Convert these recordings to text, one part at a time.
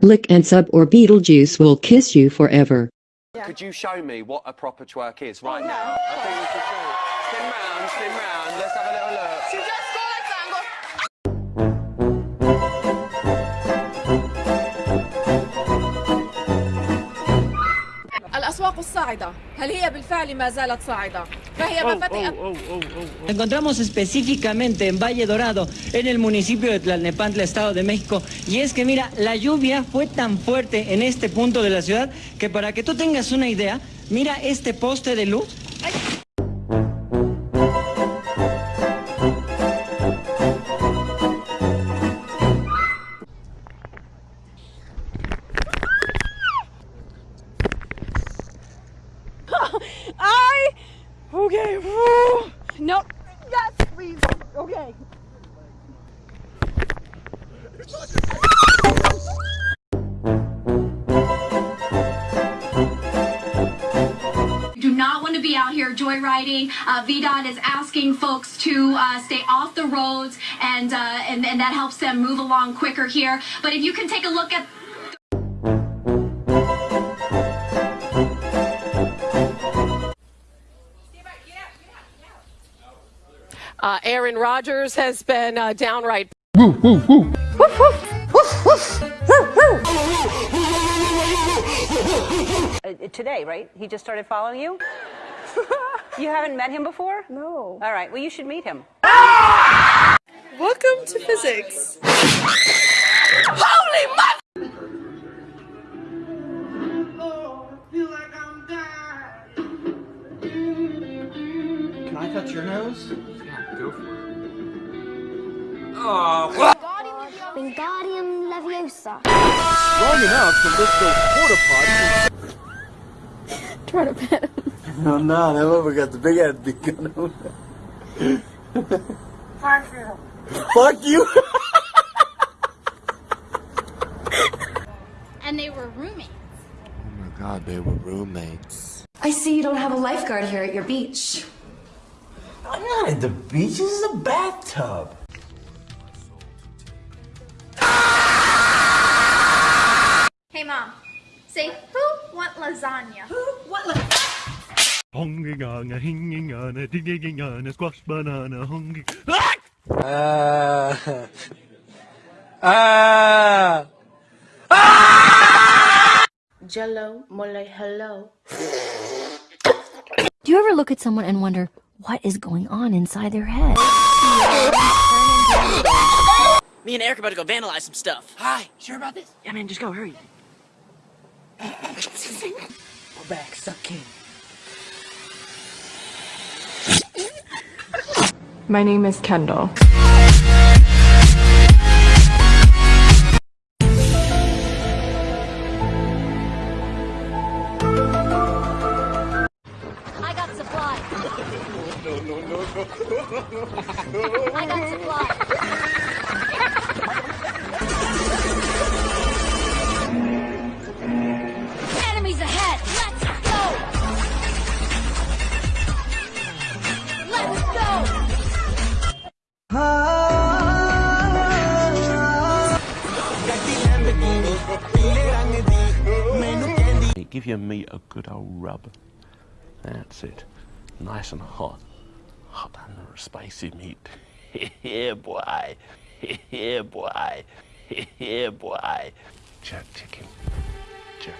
Lick and sub or Beetlejuice will kiss you forever. Could you show me what a proper twerk is right now? I think we should show it. Spin round, spin round. Let's have a little look. الأسواق الصاعدة هل هي بالفعل ما زالت صاعدة؟ فهي ما فتحت Nos encontramos específicamente en Valle Dorado, en el municipio de Tlalnepantla, Estado de México. Y es que mira, la lluvia fue tan fuerte en este punto de la ciudad que para que tú tengas una idea, mira este poste de luz. ¡Ay! I okay. whew. No. Yes, please. Okay. do not want to be out here joyriding. Uh, VDOT is asking folks to uh, stay off the roads, and, uh, and and that helps them move along quicker here. But if you can take a look at Uh, Aaron Rodgers has been uh, downright. Uh, today, right? He just started following you? you haven't met him before? No. All right, well, you should meet him. Welcome to physics. Holy mother! Can I touch your nose? Wingardium oh, Leviosa. Long enough to lift those porta pots. Try to pet him. No, no, that one got the big head big gun. Fuck you. And they were roommates. Oh my god, they were roommates. I see you don't have a lifeguard here at your beach. I'm not at the beach. This is a bathtub. Hey, Mom. Say, who want lasagna? Hongingana, hingingana, dingingana, squash banana, hongi. Ah. Ah. Jello, mole, hello. Do you ever look at someone and wonder what is going on inside their head? Me and Eric are about to go vandalize some stuff. Hi, sure about this? Yeah, man, just go, hurry. Go back, suck king. My name is Kendall. Old rub. That's it. Nice and hot. Hot and spicy meat. yeah, boy. Yeah, boy. Yeah, boy. Jerk chicken. Jerky.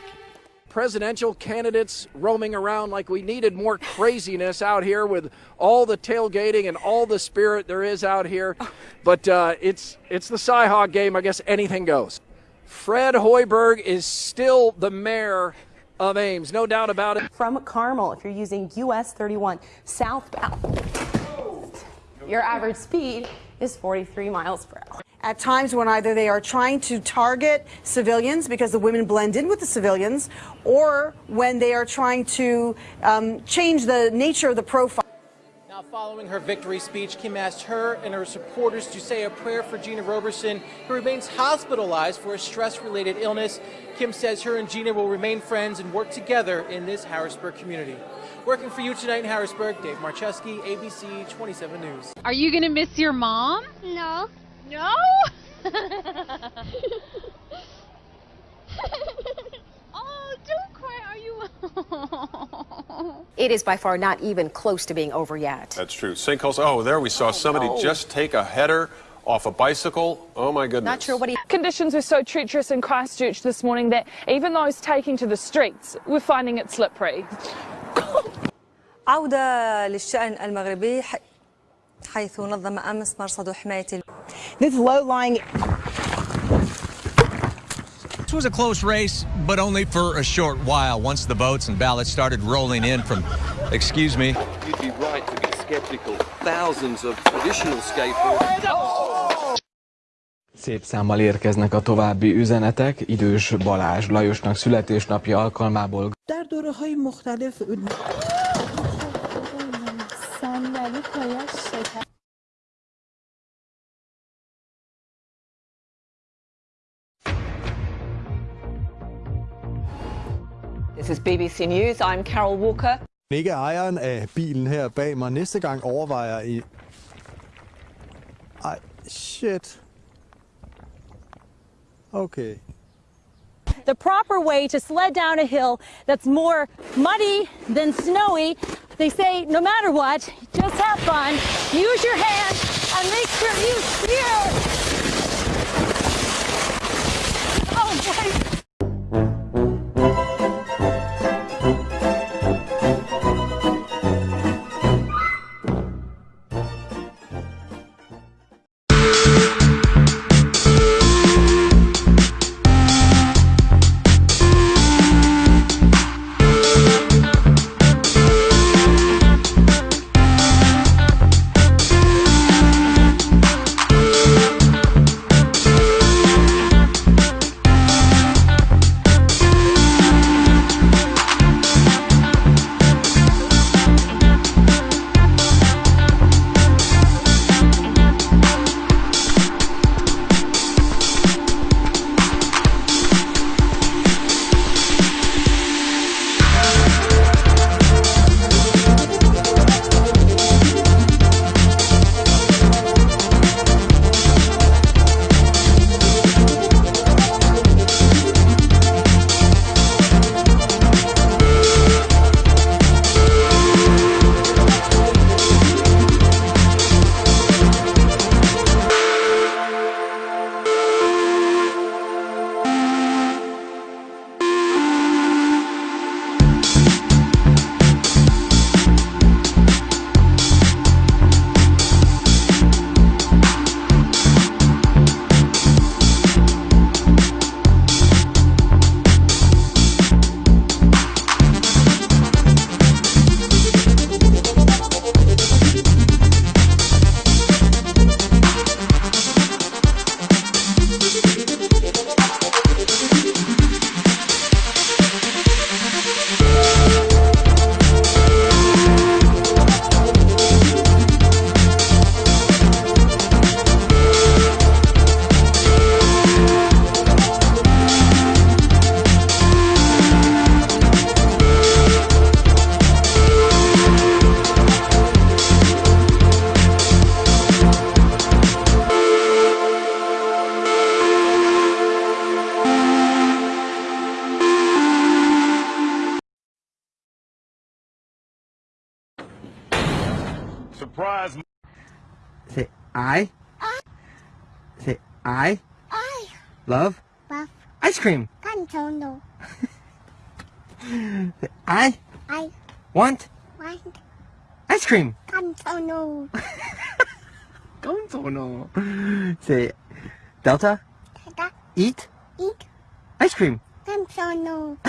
presidential candidates roaming around like we needed more craziness out here with all the tailgating and all the spirit there is out here. But uh, it's it's the Cyhawk game. I guess anything goes. Fred Hoiberg is still the mayor of Ames, no doubt about it. From Carmel, if you're using US 31 southbound, your average speed is 43 miles per hour. At times when either they are trying to target civilians because the women blend in with the civilians, or when they are trying to um, change the nature of the profile. Now, following her victory speech, Kim asked her and her supporters to say a prayer for Gina Roberson, who remains hospitalized for a stress-related illness. Kim says her and Gina will remain friends and work together in this Harrisburg community. Working for you tonight in Harrisburg, Dave Marcheski, ABC 27 News. Are you going to miss your mom? No. No? oh, don't cry. Are you it is by far not even close to being over yet. That's true. Sinkholes. Oh, there we saw somebody just take a header off a bicycle. Oh my goodness. Not sure what he. Conditions were so treacherous in Christchurch this morning that even those taking to the streets were finding it slippery. عودة للشأن المغربي ح- حيث نظم أمس مرصد حماية ال- This low-lying This was a close race, but only for a short while. Once the votes and ballots started rolling in from, excuse me, You'd be right to be skeptical. Thousands of traditional skateboarders. Szép számmal érkeznek a további üzenetek. Idős Balázs Lajosnak születésnapja alkalmából در دوره های مختلف This is BBC News. I'm Carol Walker. ikke ejeren af bilen her bag mig næste gang overvejer i... Ej, shit. Okay. the proper way to sled down a hill that's more muddy than snowy. They say no matter what, just have fun, use your hands, and make sure you steer. Oh boy. Say I. Say I. I Love. love Ice cream. Cantono. Say I. I Want. want Ice cream. Cantono. Contono. Say Delta. Delta. Eat. Eat Ice cream. Cantono.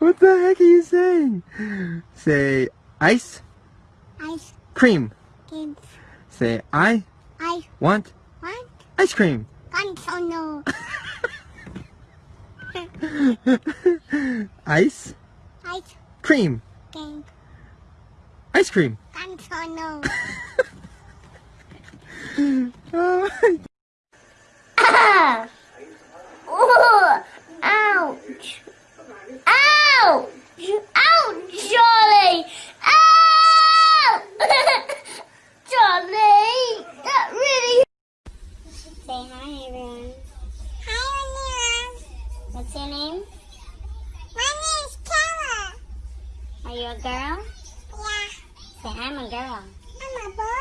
What the heck are you saying? Say ice. Ice Cream. Cream. Say I. I Want. want Ice cream. Cantono. Ice. Ice Cream. cream. Ice cream. Cantono. Oh, Ah! You a girl? Yeah. Say, I'm a girl. I'm a boy.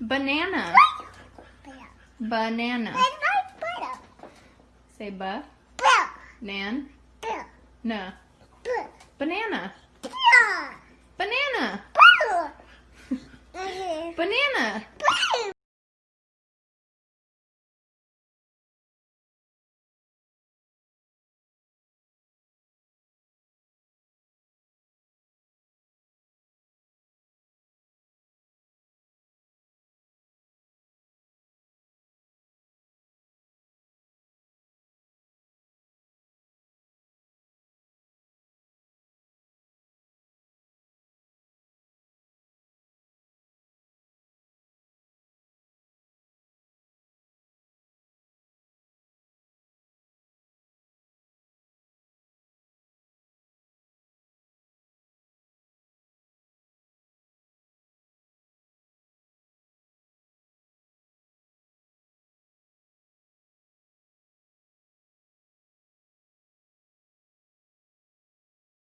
Banana. Banana. Say ba. Butter. Nan. Na. Banana. Banana. Banana. Banana.